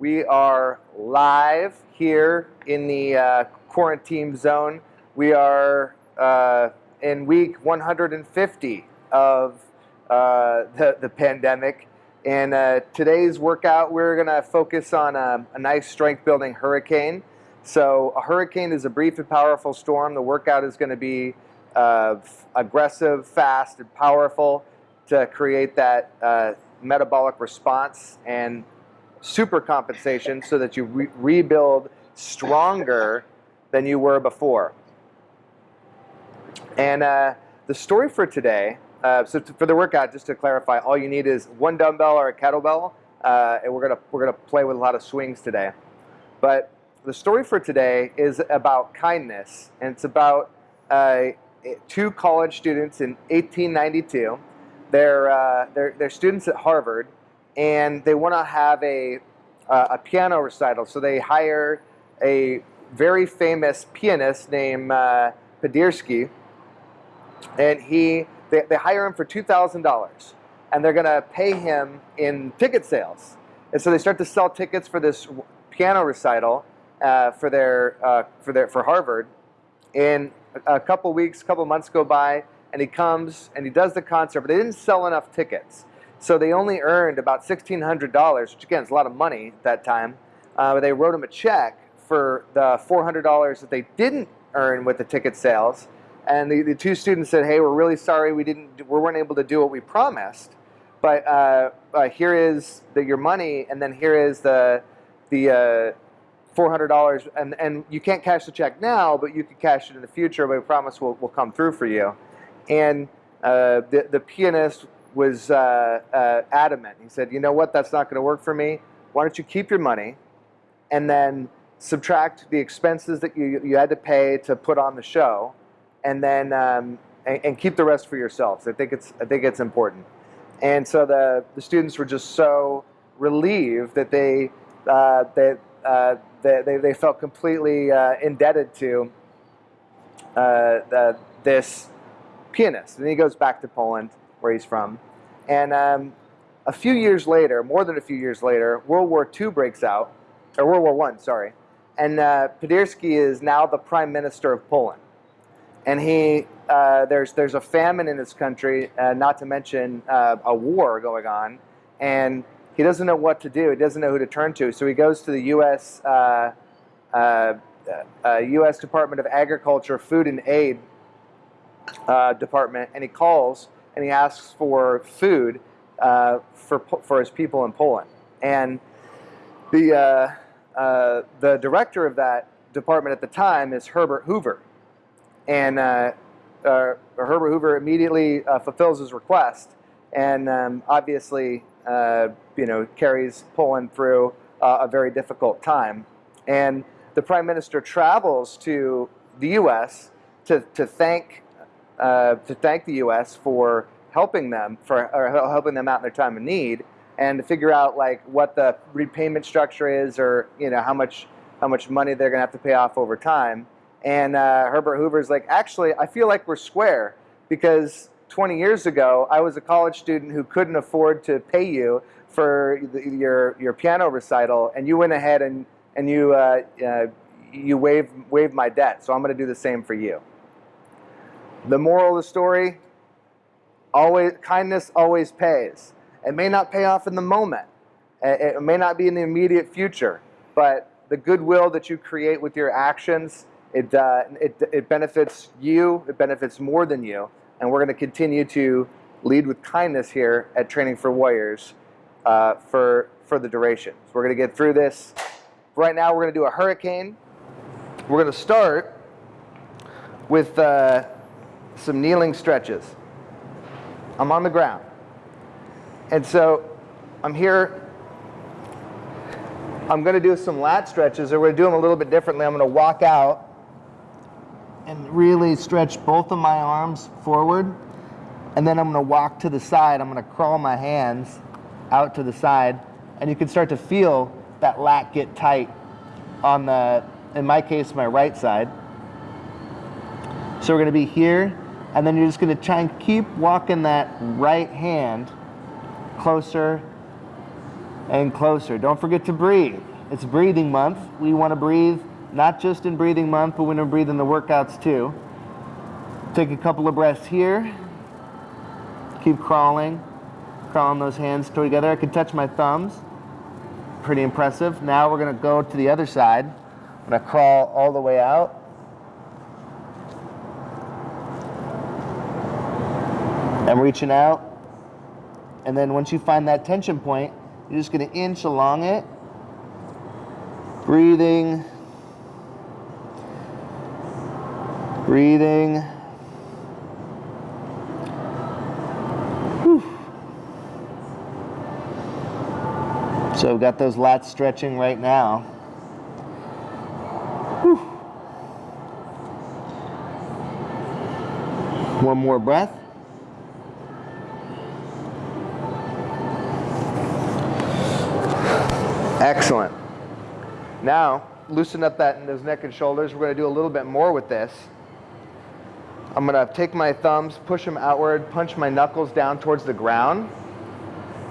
We are live here in the uh, quarantine zone. We are uh, in week 150 of uh, the, the pandemic. And uh, today's workout, we're going to focus on a, a nice strength building hurricane. So, a hurricane is a brief and powerful storm. The workout is going to be uh, aggressive, fast, and powerful to create that uh, metabolic response and super compensation so that you re rebuild stronger than you were before. And uh, the story for today, uh, so for the workout, just to clarify, all you need is one dumbbell or a kettlebell, uh, and we're gonna we're gonna play with a lot of swings today. But the story for today is about kindness, and it's about uh, two college students in 1892. They're, uh, they're, they're students at Harvard, and they want to have a, uh, a piano recital. So they hire a very famous pianist named uh, Paderewski, and he they, they hire him for two thousand dollars, and they're going to pay him in ticket sales. And so they start to sell tickets for this piano recital uh, for their uh, for their for Harvard. And a couple weeks, a couple months go by, and he comes and he does the concert, but they didn't sell enough tickets. So they only earned about $1,600, which again is a lot of money at that time. Uh, but they wrote him a check for the $400 that they didn't earn with the ticket sales. And the, the two students said, "Hey, we're really sorry we didn't, we weren't able to do what we promised, but uh, uh, here is the, your money, and then here is the the uh, $400 and, and you can't cash the check now, but you can cash it in the future, but we promise we'll, we'll come through for you. And uh, the, the pianist was uh, uh, adamant. He said, you know what, that's not going to work for me. Why don't you keep your money and then subtract the expenses that you, you had to pay to put on the show and then um, and, and, keep the rest for yourselves. I think it's, I think it's important. And so the, the students were just so relieved that they, uh, they, uh, they, they, they, felt completely uh, indebted to uh, the, this pianist. And he goes back to Poland, where he's from. And um, a few years later, more than a few years later, World War II breaks out, or World War One, sorry. And uh, is now the prime minister of Poland. And he, uh, there's, there's a famine in this country, uh, not to mention uh, a war going on. And he doesn't know what to do. He doesn't know who to turn to. So he goes to the U.S. Uh, uh, uh, U.S. Department of Agriculture Food and Aid Department, and he calls and he asks for food uh, for for his people in Poland. And the uh, the director of that department at the time is Herbert Hoover, and Herbert Hoover immediately fulfills his request, and um, obviously uh, you know, carries Poland through uh, a very difficult time. And the prime minister travels to the U.S. to, to thank uh, to thank the U.S. for helping them for or helping them out in their time of need, and to figure out like what the repayment structure is, or you know how much how much money they're going to have to pay off over time. And uh, Herbert Hoover's like, actually, I feel like we're square because 20 years ago, I was a college student who couldn't afford to pay you for the, your, your piano recital, and you went ahead and, and you, uh, uh, you waived, waived my debt, so I'm going to do the same for you. The moral of the story, always, kindness always pays. It may not pay off in the moment. It may not be in the immediate future, but the goodwill that you create with your actions, it, uh, it, it benefits you, it benefits more than you, and we're going to continue to lead with kindness here at Training for Warriors uh, for, for the duration. So we're going to get through this. Right now, we're going to do a hurricane. We're going to start with uh, some kneeling stretches. I'm on the ground. And so I'm here. I'm going to do some lat stretches, or we're going to do them a little bit differently. I'm going to walk out and really stretch both of my arms forward. And then I'm going to walk to the side. I'm going to crawl my hands out to the side. And you can start to feel that lat get tight on the, in my case, my right side. So we're going to be here. And then you're just going to try and keep walking that right hand closer and closer. Don't forget to breathe. It's breathing month. We want to breathe not just in breathing month, but we when we breathe in the workouts too. Take a couple of breaths here. Keep crawling, crawling those hands together. I can touch my thumbs. Pretty impressive. Now we're going to go to the other side. I'm to crawl all the way out. I'm reaching out. And then once you find that tension point, you're just going to inch along it. Breathing. Breathing. Whew. So we've got those lats stretching right now. Whew. One more breath. Excellent. Now, loosen up that those neck and shoulders. We're going to do a little bit more with this. I'm going to take my thumbs, push them outward, punch my knuckles down towards the ground,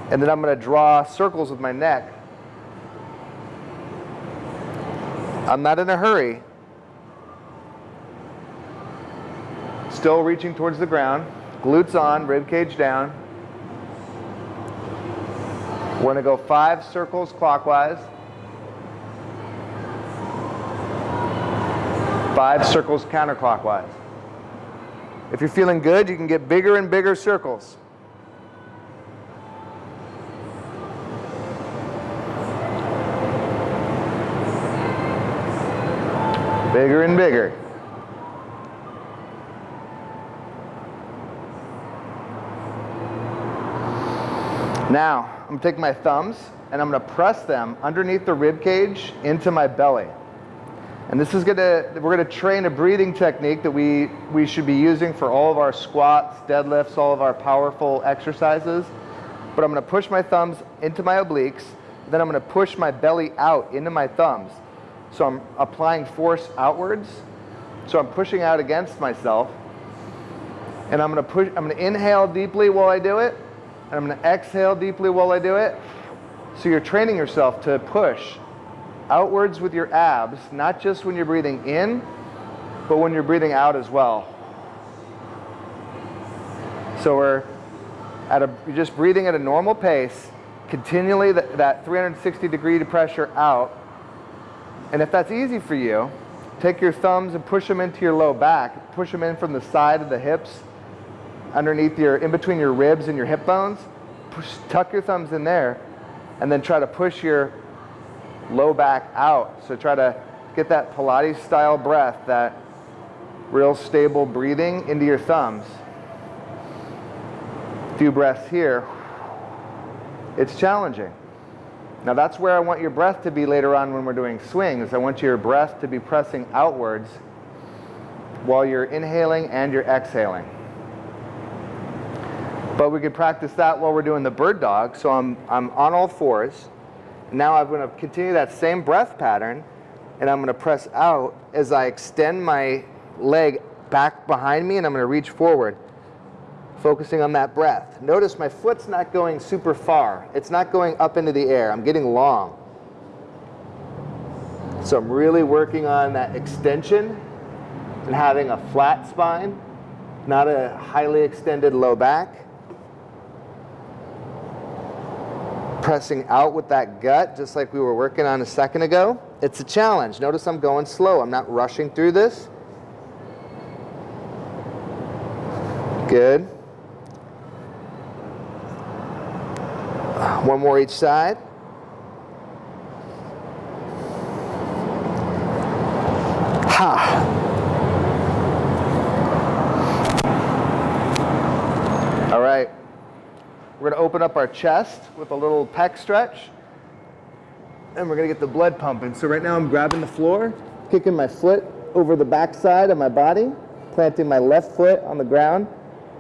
and then I'm going to draw circles with my neck. I'm not in a hurry. Still reaching towards the ground. Glutes on, rib cage down. We're going to go five circles clockwise. Five circles counterclockwise. If you're feeling good, you can get bigger and bigger circles. Bigger and bigger. Now, I'm gonna take my thumbs and I'm gonna press them underneath the rib cage into my belly. And this is gonna, we're gonna train a breathing technique that we, we should be using for all of our squats, deadlifts, all of our powerful exercises. But I'm gonna push my thumbs into my obliques, then I'm gonna push my belly out into my thumbs. So I'm applying force outwards. So I'm pushing out against myself. And I'm gonna push, I'm gonna inhale deeply while I do it. And I'm going to exhale deeply while I do it. So you're training yourself to push outwards with your abs, not just when you're breathing in, but when you're breathing out as well. So we're at a, you're just breathing at a normal pace, continually that, that 360 degree pressure out. And if that's easy for you, take your thumbs and push them into your low back. Push them in from the side of the hips underneath your, in between your ribs and your hip bones. Push, tuck your thumbs in there and then try to push your low back out. So try to get that Pilates style breath, that real stable breathing into your thumbs. A few breaths here. It's challenging. Now that's where I want your breath to be later on when we're doing swings. I want your breath to be pressing outwards while you're inhaling and you're exhaling. But we could practice that while we're doing the bird dog. So I'm, I'm on all fours. Now I'm going to continue that same breath pattern, and I'm going to press out as I extend my leg back behind me, and I'm going to reach forward, focusing on that breath. Notice my foot's not going super far. It's not going up into the air. I'm getting long. So I'm really working on that extension and having a flat spine, not a highly extended low back. Pressing out with that gut, just like we were working on a second ago. It's a challenge. Notice I'm going slow. I'm not rushing through this. Good. One more each side. Ha. All right. We're going to open up our chest with a little pec stretch. And we're to get the blood pumping. So right now I'm grabbing the floor, kicking my foot over the backside of my body, planting my left foot on the ground.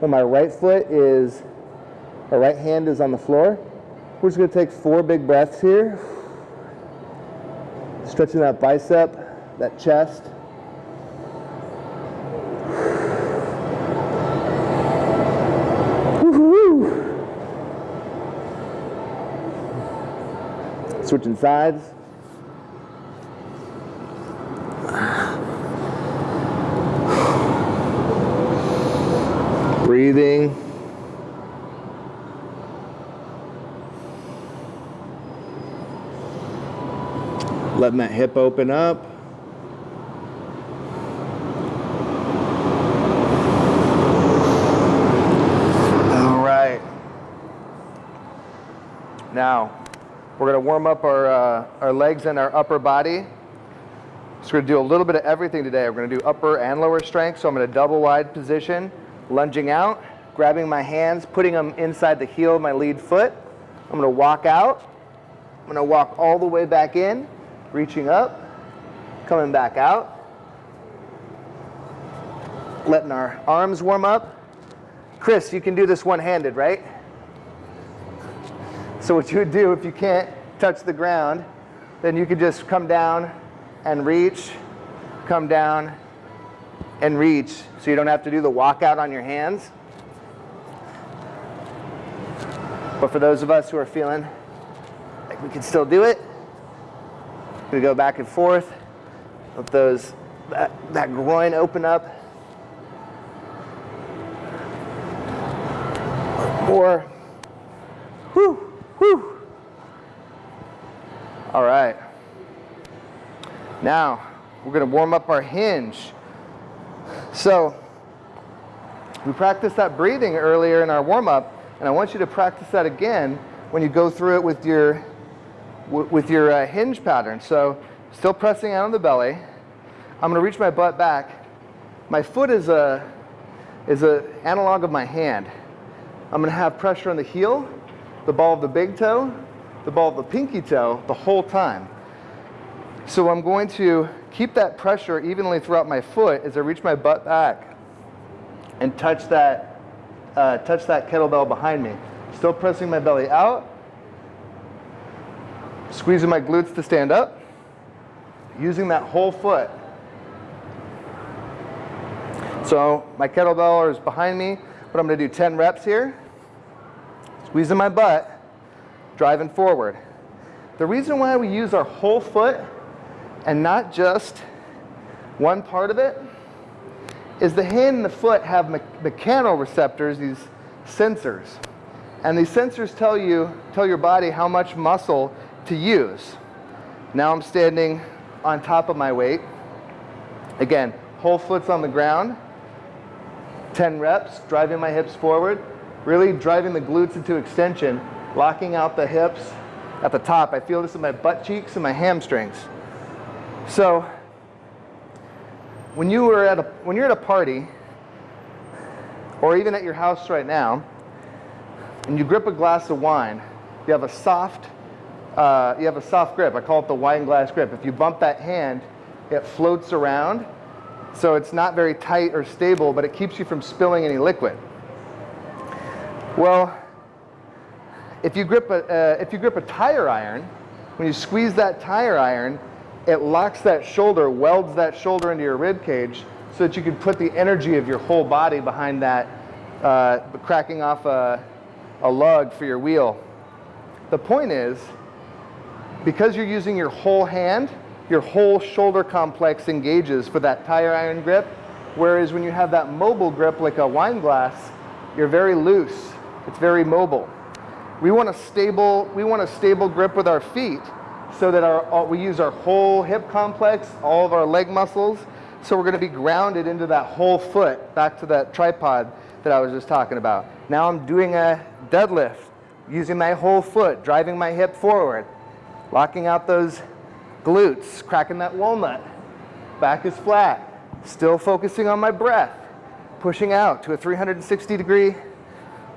And my right foot is, my right hand is on the floor. We're just to take four big breaths here. Stretching that bicep, that chest. Switching sides. Breathing. Letting that hip open up. All right. Now, we're going to warm up our, uh, our legs and our upper body. So we're going to do a little bit of everything today. We're going to do upper and lower strength. So I'm in a double wide position, lunging out, grabbing my hands, putting them inside the heel of my lead foot. I'm going to walk out. I'm going to walk all the way back in, reaching up, coming back out. Letting our arms warm up. Chris, you can do this one-handed, right? So what you would do if you can't touch the ground, then you could just come down and reach, come down and reach so you don't have to do the walkout on your hands. But for those of us who are feeling like we can still do it, we go back and forth, let those that, that groin open up. More. Whew, whew. All right. Now, we're going to warm up our hinge. So, we practiced that breathing earlier in our warm up, and I want you to practice that again when you go through it with your, with your uh, hinge pattern. So, still pressing out on the belly. I'm going to reach my butt back. My foot is a, is a analog of my hand. I'm going to have pressure on the heel, the ball of the big toe, the ball of the pinky toe the whole time. So I'm going to keep that pressure evenly throughout my foot as I reach my butt back and touch that, uh, touch that kettlebell behind me. Still pressing my belly out, squeezing my glutes to stand up, using that whole foot. So my kettlebell is behind me, but I'm going to do 10 reps here. Squeezing my butt, driving forward. The reason why we use our whole foot and not just one part of it is the hand and the foot have me mechanoreceptors, these sensors. And these sensors tell you, tell your body how much muscle to use. Now I'm standing on top of my weight. Again, whole foot's on the ground. 10 reps, driving my hips forward, really driving the glutes into extension, locking out the hips at the top. I feel this in my butt cheeks and my hamstrings. So when you were at a, when you're at a party, or even at your house right now, and you grip a glass of wine, you have a soft, uh, you have a soft grip. I call it the wine glass grip. If you bump that hand, it floats around, so it's not very tight or stable, but it keeps you from spilling any liquid. Well, if you grip a, uh, if you grip a tire iron, when you squeeze that tire iron, it locks that shoulder, welds that shoulder into your rib cage so that you can put the energy of your whole body behind that, uh, cracking off a, a lug for your wheel. The point is, because you're using your whole hand, your whole shoulder complex engages for that tire iron grip, whereas when you have that mobile grip like a wine glass, you're very loose. It's very mobile. We want a stable, we want a stable grip with our feet so that our, uh, we use our whole hip complex, all of our leg muscles. So we're gonna be grounded into that whole foot, back to that tripod that I was just talking about. Now I'm doing a deadlift, using my whole foot, driving my hip forward, locking out those glutes, cracking that walnut. Back is flat, still focusing on my breath, pushing out to a 360 degree,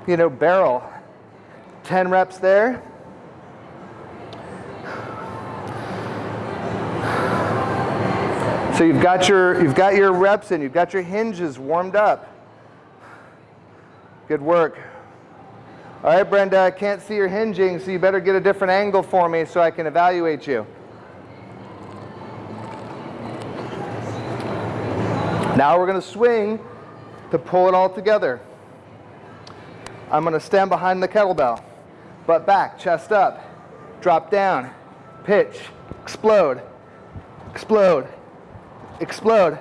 you know, barrel 10 reps there. So you've got your you've got your reps in, you've got your hinges warmed up. Good work. All right, Brenda, I can't see your hinging, so you better get a different angle for me so I can evaluate you. Now we're going to swing to pull it all together. I'm going to stand behind the kettlebell butt back, chest up, drop down, pitch, explode, explode, explode.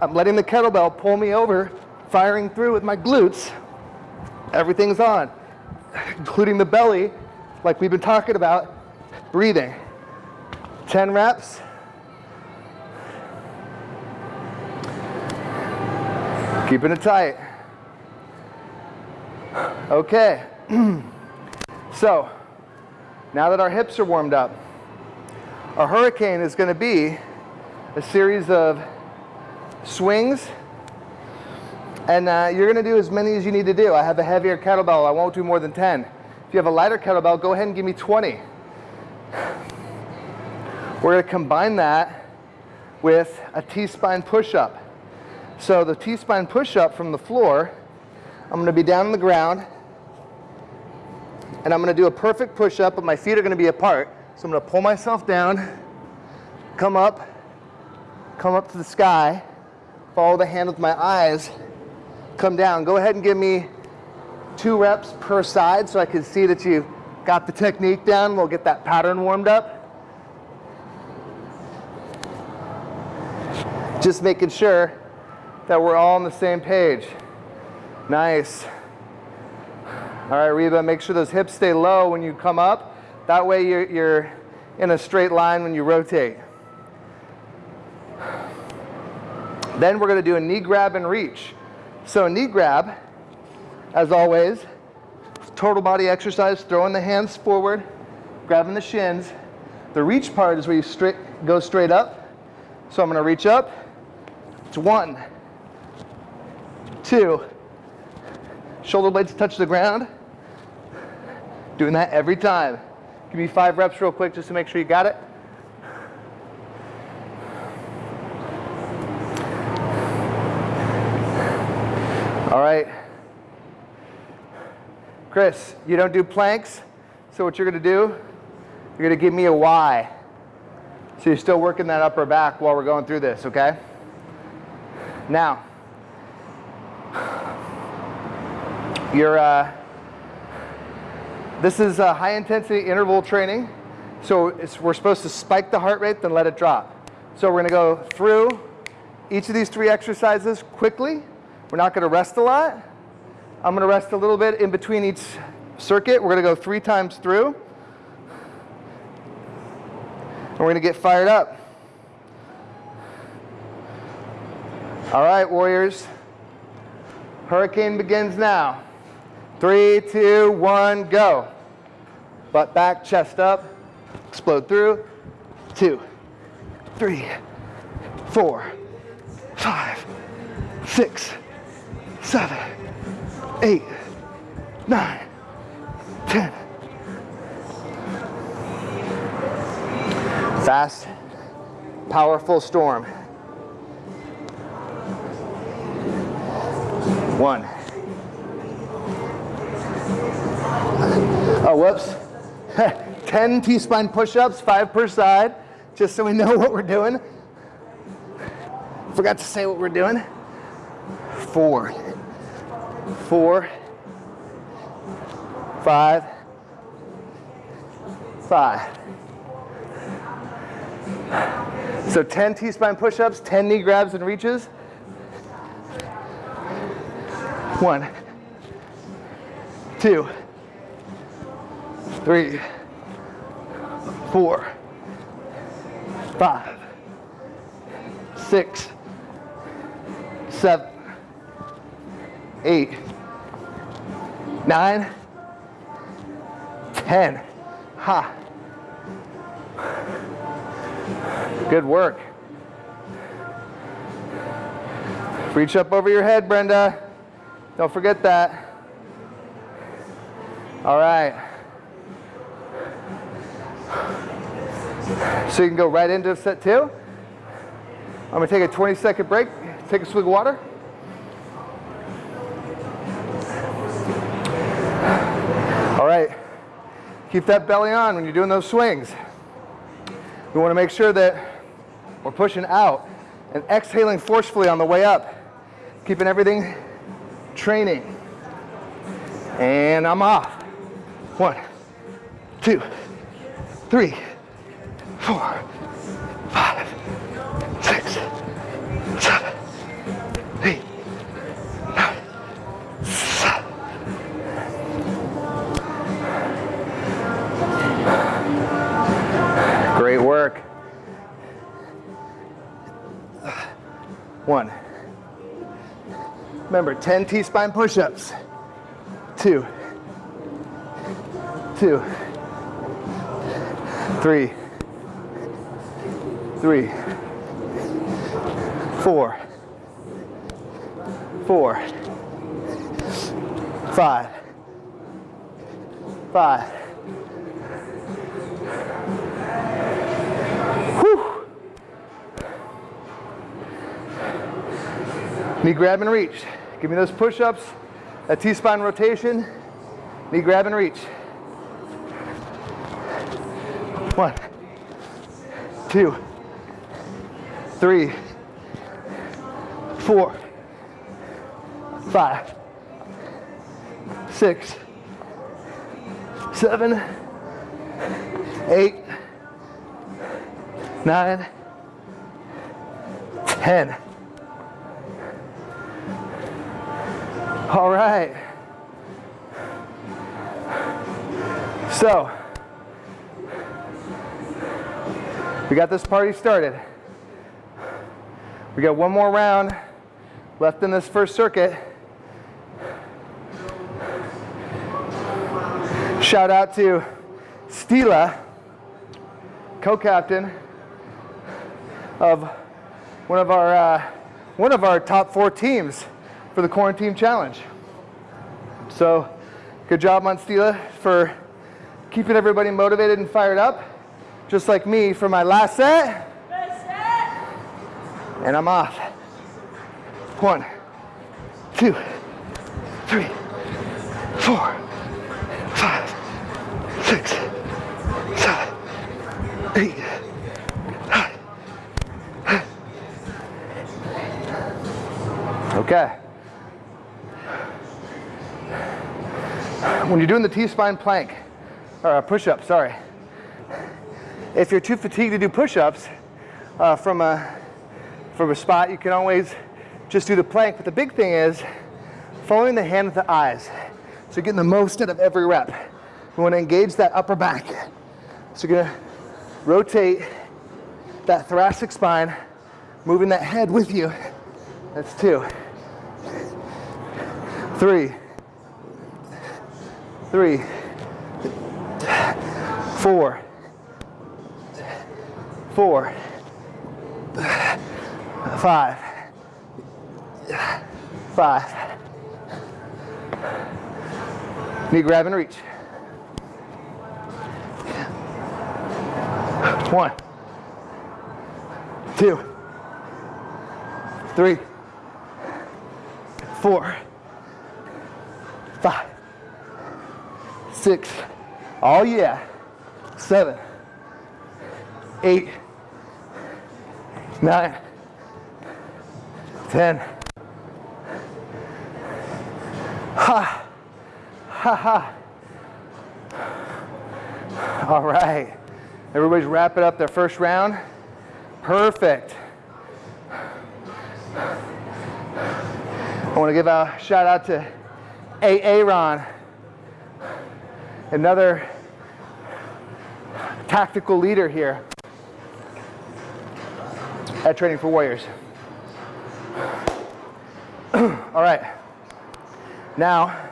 I'm letting the kettlebell pull me over, firing through with my glutes. Everything's on, including the belly, like we've been talking about, breathing. 10 reps. Keeping it tight. Okay. so, now that our hips are warmed up, our hurricane is going to be a series of swings and uh, you're going to do as many as you need to do. I have a heavier kettlebell. I won't do more than 10. If you have a lighter kettlebell, go ahead and give me 20. We're going to combine that with a T-spine push-up. So the T-spine push-up from the floor, I'm going to be down on the ground, and I'm going to do a perfect push-up, but my feet are going to be apart. So I'm to pull myself down, come up, come up to the sky, follow the hand with my eyes, come down. Go ahead and give me two reps per side so I can see that you've got the technique down. We'll get that pattern warmed up. Just making sure that we're all on the same page. Nice. All right, Reba, make sure those hips stay low when you come up. That way you're, you're in a straight line when you rotate. Then we're gonna do a knee grab and reach. So a knee grab, as always, total body exercise, throwing the hands forward, grabbing the shins. The reach part is where you straight, go straight up. So I'm gonna reach up. It's one, two, shoulder blades touch the ground. Doing that every time. Give me five reps real quick just to make sure you got it. All right. Chris, you don't do planks, so what you're gonna do, you're gonna give me a Y. So you're still working that upper back while we're going through this, okay? Now, you're, uh, this is a high intensity interval training. So we're supposed to spike the heart rate, then let it drop. So we're gonna go through each of these three exercises quickly. We're not going to rest a lot. I'm going to rest a little bit in between each circuit. We're going to go three times through. And we're going to get fired up. All right, warriors. Hurricane begins now. Three, two, one, go. Butt back, chest up, explode through. Two, three, four, five, six, seven, eight, nine, ten. Fast, powerful storm. One. Oh, whoops. 10 T-spine push-ups, five per side, just so we know what we're doing. Forgot to say what we're doing. Four, four, five, five. So 10 T-spine push-ups, 10 knee grabs and reaches. One, two, three, four, five, six, seven, eight, nine, ten. Ha. Good work. Reach up over your head, Brenda. Don't forget that. All right. So you can go right into set two. I'm gonna take a 20 second break, take a swig of water. All right, Keep that belly on when you're doing those swings. We want to make sure that we're pushing out and exhaling forcefully on the way up. Keeping everything training. And I'm off. One, two, three, four, five, six, seven, eight, nine, seven. Great work. One. Remember, 10 T-spine push-ups. Two. Two. Three. Three. Four. Four. Five. Five. Whew. Knee grab and reach. Give me those push-ups, a T-spine rotation, knee grab and reach. One, two, three, four, five, six, seven, eight, nine, ten. All right. So, we got this party started. We got one more round left in this first circuit. Shout out to Stila, co-captain of one of our uh, one of our top four teams for the quarantine challenge. So, good job, Monstila, for keeping everybody motivated and fired up, just like me for my last set. And I'm off. One, two, three, four, five, six, seven, eight, nine. Okay. When you're doing the T-spine plank, or a push-up, sorry. If you're too fatigued to do push-ups uh, from, a, from a spot, you can always just do the plank. But the big thing is following the hand with the eyes. So you're getting the most out of every rep. We want to engage that upper back. So you're going to rotate that thoracic spine, moving that head with you. That's two. Three. Three. Four. Four. Five. Five. Knee grab and reach. One. Two. Three. Four. Five. Six. Oh yeah. Seven. Eight. Nine. Ten. Ha. Ha ha. All right. Everybody's wrapping up their first round. Perfect. I want to give a shout out to A Aaron, another tactical leader here at Training for Warriors. All right. Now,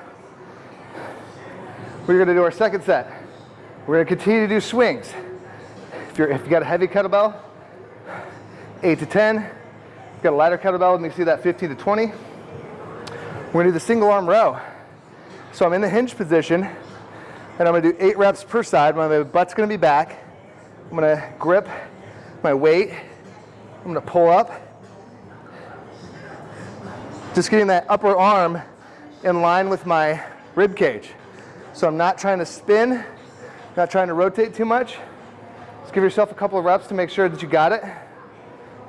we're going to do our second set. We're going to continue to do swings. If, you're, if you got a heavy kettlebell, 8 to 10. If you got a lighter kettlebell, let me see that 15 to 20. We're gonna do the single arm row. So I'm in the hinge position, and I'm gonna do eight reps per side. My butt's gonna be back. I'm gonna grip my weight. I'm gonna pull up. Just getting that upper arm in line with my rib cage. So I'm not trying to spin, not trying to rotate too much. Just give yourself a couple of reps to make sure that you got it.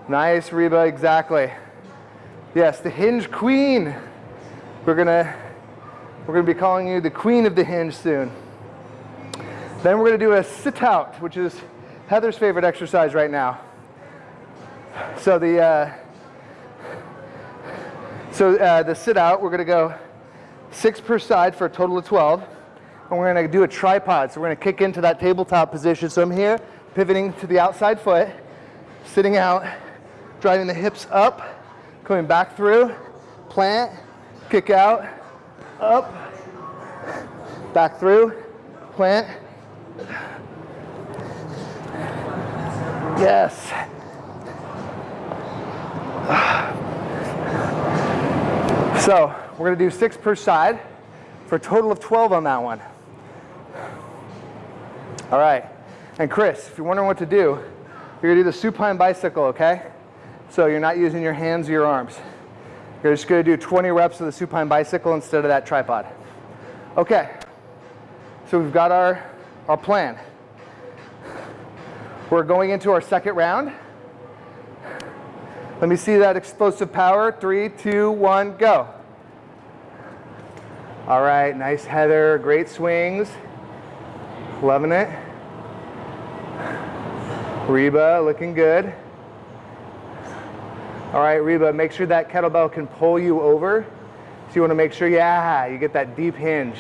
Nice, Reba, exactly. Yes, the hinge queen. We're gonna, we're gonna be calling you the queen of the hinge soon. Then we're gonna do a sit out, which is Heather's favorite exercise right now. So the uh, so uh, the sit out, we're going to go six per side for a total of 12. And we're going to do a tripod. So we're going to kick into that tabletop position. So I'm here, pivoting to the outside foot, sitting out, driving the hips up, coming back through, plant, kick out, up, back through, plant. Yes. So we're gonna do six per side for a total of 12 on that one. All right, and Chris, if you're wondering what to do, you're gonna do the supine bicycle, okay? So you're not using your hands or your arms. You're just gonna do 20 reps of the supine bicycle instead of that tripod. Okay, so we've got our, our plan. We're going into our second round. Let me see that explosive power. Three, two, one, go. All right, nice Heather, great swings. Loving it. Reba, looking good. All right, Reba, make sure that kettlebell can pull you over. So you wanna make sure, yeah, you get that deep hinge.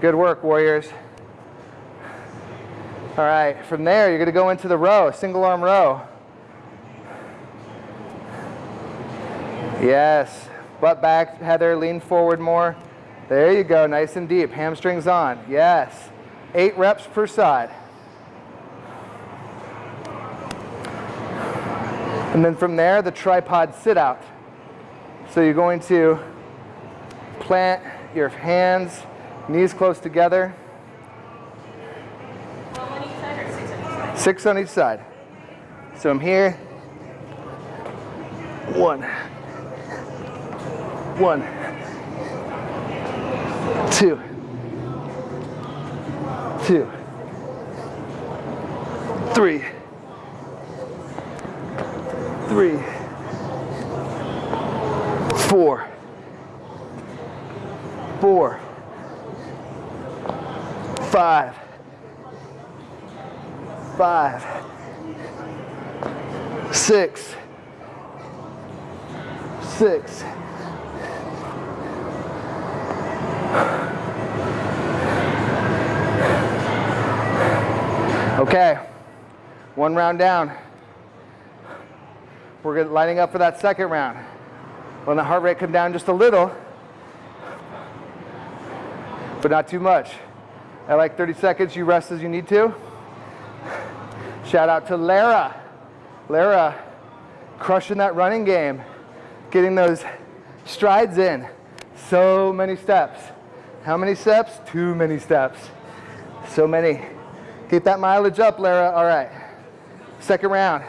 Good work, warriors. All right, from there, you're gonna go into the row, single arm row. Yes, butt back, Heather, lean forward more. There you go, nice and deep, hamstrings on, yes. Eight reps per side. And then from there, the tripod sit out. So you're going to plant your hands, knees close together. Six on each side. So I'm here. One. One two, two, three, three, four, four, five, five, six, six, Okay, one round down. We're lining up for that second round. When the heart rate come down just a little, but not too much. At like 30 seconds, you rest as you need to. Shout out to Lara. Lara, crushing that running game, getting those strides in. So many steps. How many steps? Too many steps. So many. Keep that mileage up, Lara. All right. Second round.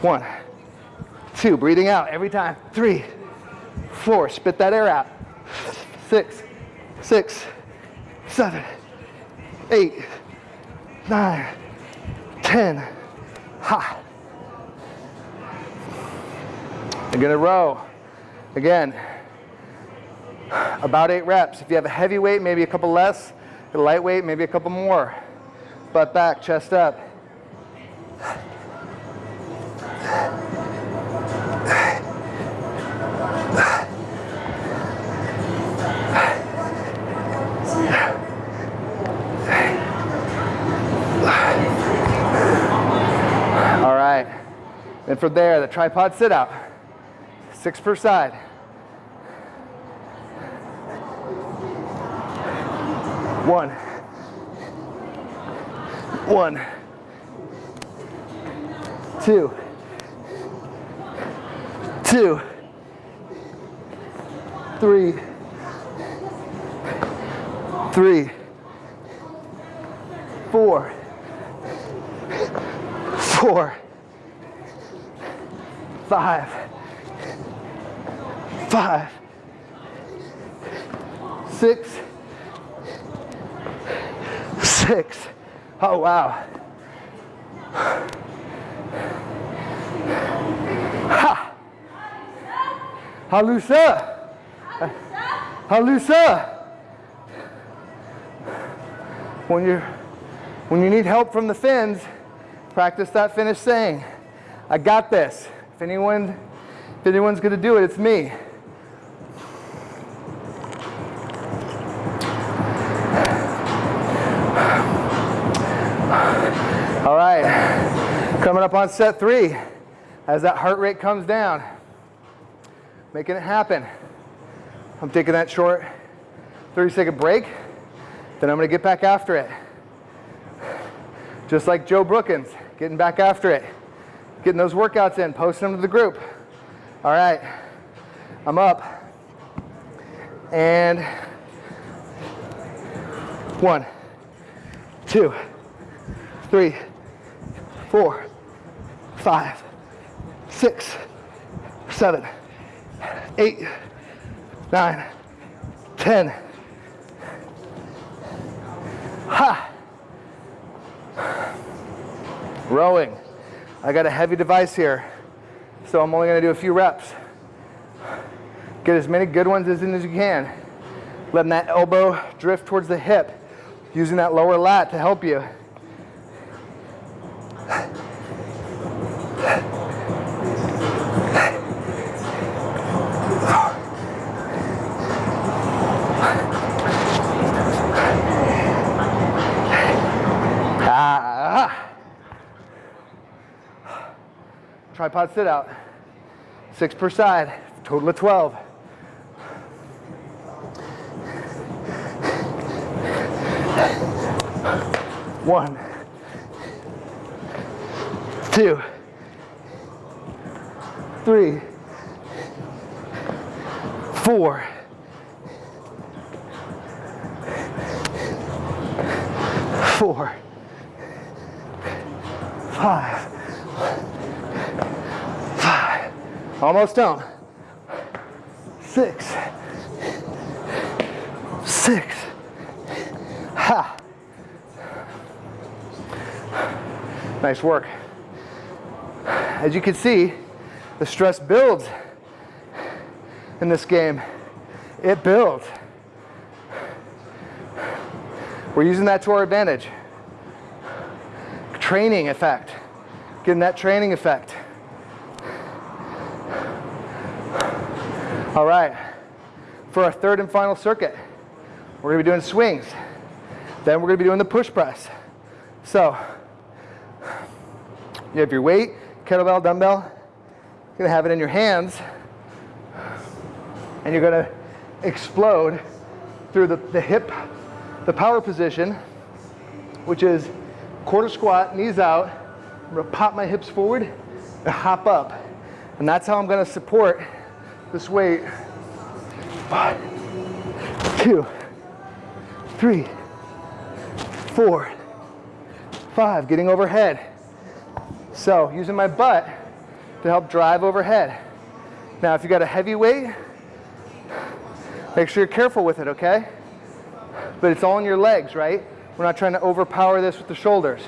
One, two, breathing out every time. Three, four, spit that air out. Six, six, seven, eight, nine, ten. Ha. I'm gonna row. Again, about eight reps. If you have a heavy weight, maybe a couple less A lightweight, maybe a couple more. Butt back, chest up. All right. And from there, the tripod sit out. Six per side. One. One. Two. Two. Three. Three. Four. Four. Five. Five. Six six. Oh, wow. Ha! Halusa! Halusa! When you're When you need help from the Finns, practice that Finnish saying, I got this. If anyone if anyone's gonna do it, it's me. On set three, as that heart rate comes down, making it happen. I'm taking that short 30 second break, then I'm gonna get back after it. Just like Joe Brookins, getting back after it, getting those workouts in, posting them to the group. All right, I'm up. And one, two, three, four, five, six, seven, eight, nine, ten. Ha! Rowing. I got a heavy device here, so I'm only gonna do a few reps. Get as many good ones as in as you can. Letting that elbow drift towards the hip, using that lower lat to help you. Tripod sit out. Six per side, total of 12. One, two, three, four, four, five, almost done. Six, six, ha. Nice work. As you can see, the stress builds in this game. It builds. We're using that to our advantage. Training effect. Getting that training effect. All right. For our third and final circuit, we're gonna be doing swings. Then we're gonna be doing the push press. So, you have your weight, kettlebell, dumbbell. You're gonna have it in your hands and you're gonna explode through the, the hip, the power position, which is quarter squat, knees out. I'm gonna pop my hips forward and hop up. And that's how I'm gonna support this weight. One, two, three, four, five, getting overhead. So using my butt to help drive overhead. Now if you got a heavy weight, make sure you're careful with it, okay? But it's all in your legs, right? We're not trying to overpower this with the shoulders.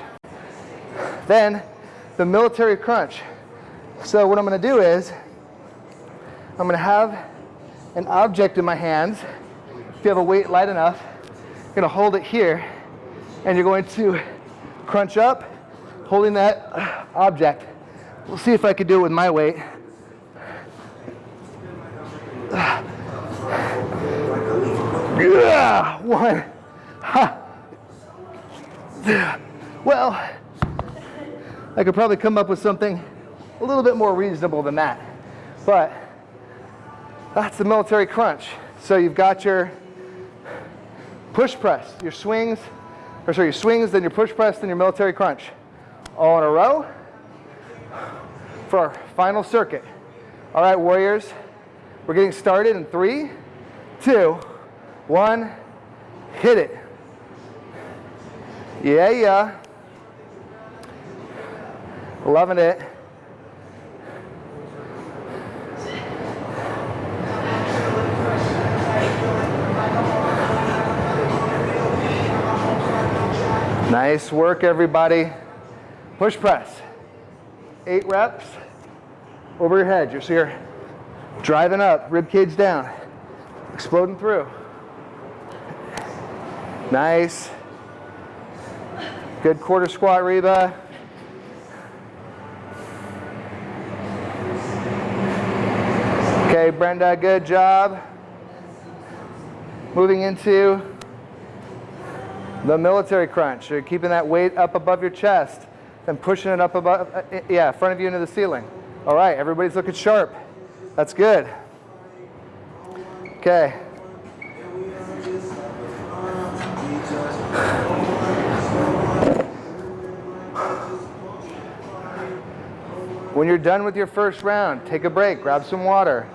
Then the military crunch. So what I'm gonna do is, I'm gonna have an object in my hands. If you have a weight light enough, you're gonna hold it here and you're going to crunch up, holding that object. We'll see if I can do it with my weight. Yeah, one. Ha. Well, I could probably come up with something a little bit more reasonable than that. But that's the military crunch. So you've got your push press, your swings, or sorry, your swings, then your push press, then your military crunch. All in a row for our final circuit. All right, warriors, we're getting started in three, two, one, hit it. Yeah, yeah. Loving it. Nice work, everybody. Push press. Eight reps over your head. You're, so you're driving up, rib cage down, exploding through. Nice. Good quarter squat, Reba. Okay, Brenda, good job. Moving into the military crunch. You're keeping that weight up above your chest, then pushing it up above, uh, yeah, front of you into the ceiling. All right, everybody's looking sharp. That's good. Okay. When you're done with your first round, take a break, grab some water.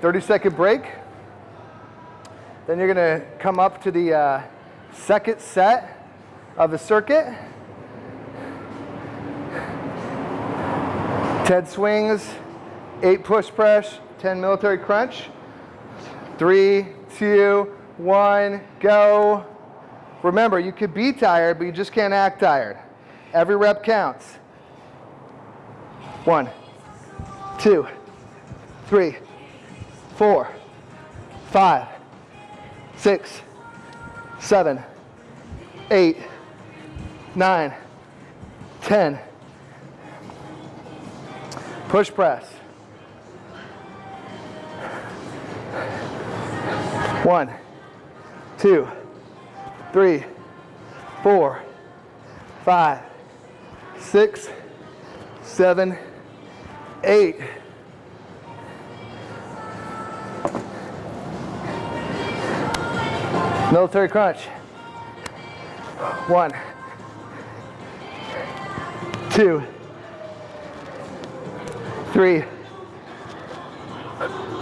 30 second break. Then you're gonna come up to the uh, second set of the circuit. 10 swings, eight push press, 10 military crunch. Three, two, one, go. Remember, you could be tired, but you just can't act tired. Every rep counts. One, two, three, four, five, six, seven, eight, nine, ten. Push press. One, two, three, four, five, six, seven, eight. Military crunch. One, two, three,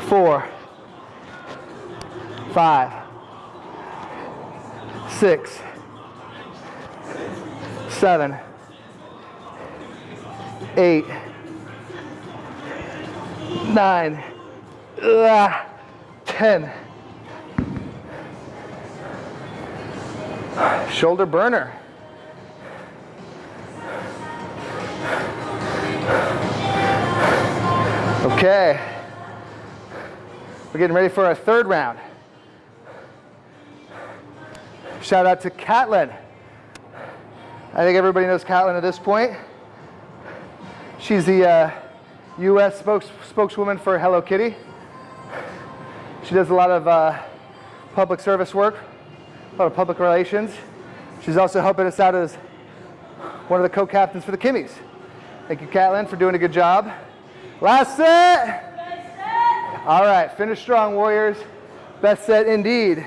four, five, six, seven, eight, nine, ugh, ten. Shoulder burner. Okay. We're getting ready for our third round. Shout out to Catlin. I think everybody knows Catlin at this point. She's the uh, U.S. Spokes spokeswoman for Hello Kitty. She does a lot of uh, public service work a lot of public relations. She's also helping us out as one of the co-captains for the Kimmies. Thank you, Catlin, for doing a good job. Last set. set. All right, finish strong, Warriors. Best set indeed.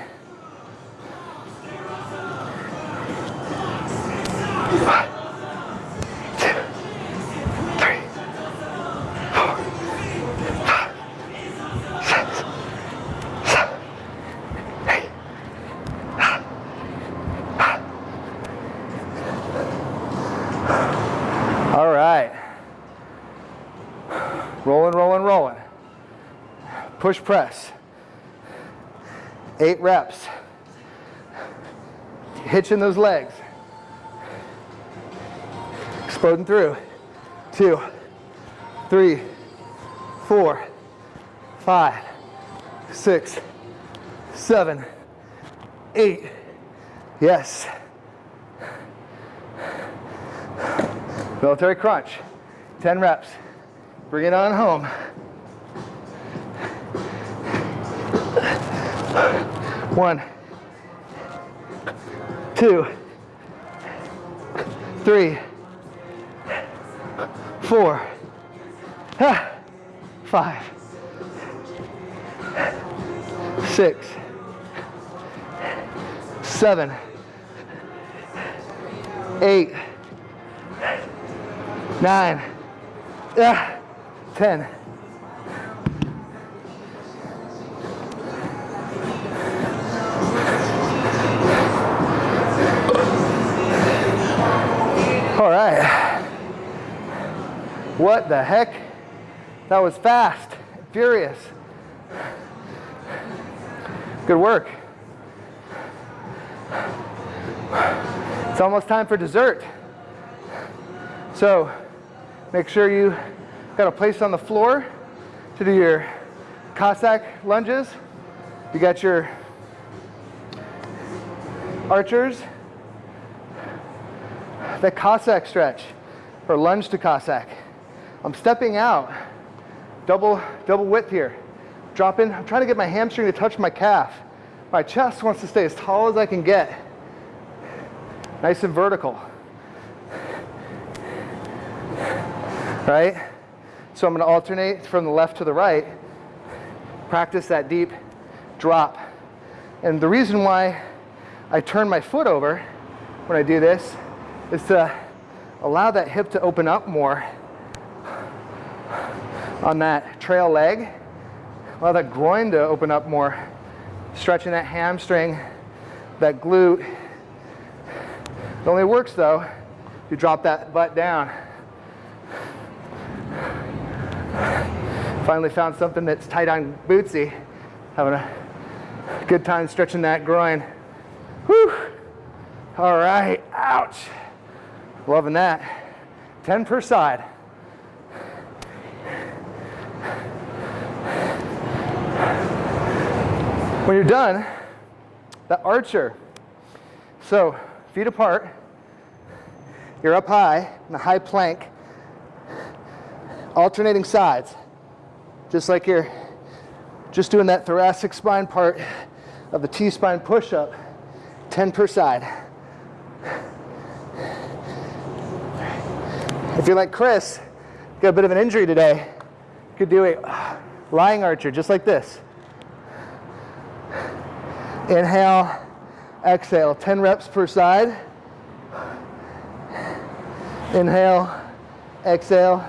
Push press. Eight reps. Hitching those legs. Exploding through. Two, three, four, five, six, seven, eight. Yes. Military crunch. 10 reps. Bring it on home. One, two, three, four, five, six, seven, eight, nine, ah. ten. What the heck? That was fast, furious. Good work. It's almost time for dessert. So make sure you got a place on the floor to do your Cossack lunges. You got your archers. The Cossack stretch or lunge to Cossack. I'm stepping out, double, double width here. Dropping, I'm trying to get my hamstring to touch my calf. My chest wants to stay as tall as I can get. Nice and vertical. Right? So I'm gonna alternate from the left to the right, practice that deep drop. And the reason why I turn my foot over when I do this is to allow that hip to open up more on that trail leg. Allow that groin to open up more, stretching that hamstring, that glute. It only works though if you drop that butt down. Finally found something that's tight on Bootsy. Having a good time stretching that groin. Whew. All right, ouch. Loving that. 10 per side. When you're done, the archer. So feet apart, you're up high in a high plank, alternating sides, just like you're just doing that thoracic spine part of the T-spine push-up, 10 per side. If you're like Chris, got a bit of an injury today, you could do a lying archer just like this. Inhale, exhale, 10 reps per side. Inhale, exhale.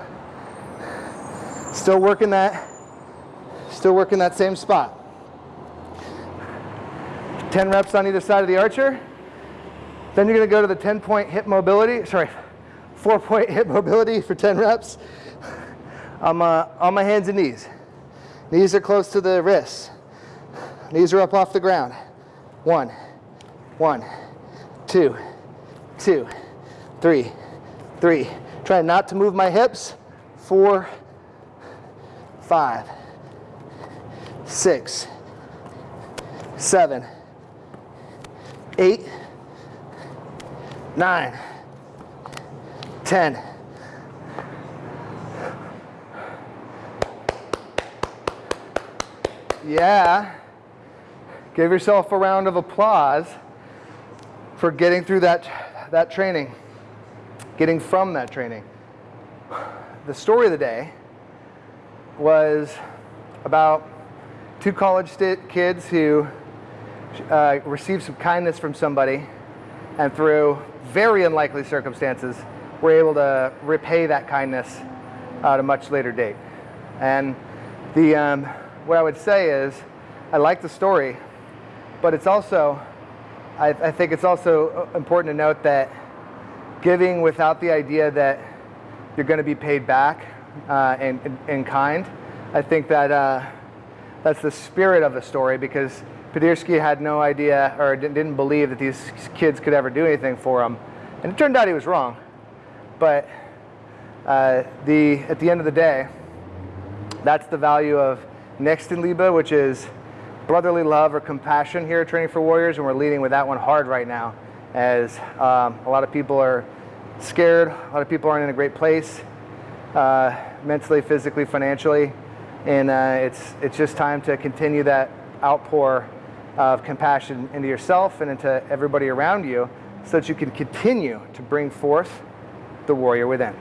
Still working that, still working that same spot. 10 reps on either side of the archer. Then you're gonna go to the 10 point hip mobility, sorry, four point hip mobility for 10 reps. I'm uh, on my hands and knees. Knees are close to the wrists. Knees are up off the ground. One, one, two, two, three, three. Try not to move my hips. Four, five, six, seven, eight, nine, ten. Yeah. Give yourself a round of applause for getting through that, that training, getting from that training. The story of the day was about two college kids who uh, received some kindness from somebody and through very unlikely circumstances, we're able to repay that kindness at a much later date. And the, um, what I would say is, I like the story, but it's also, I, I think it's also important to note that giving without the idea that you're going to be paid back uh, in, in, in, kind, I think that uh, that's the spirit of the story because Padirsky had no idea or didn't believe that these kids could ever do anything for him. And it turned out he was wrong. But uh, the, at the end of the day, that's the value of Nächstenliebe, which is brotherly love or compassion here at Training for Warriors, and we're leading with that one hard right now as um, a lot of people are scared, a lot of people aren't in a great place uh, mentally, physically, financially, and uh, it's, it's just time to continue that outpour of compassion into yourself and into everybody around you so that you can continue to bring forth the warrior within.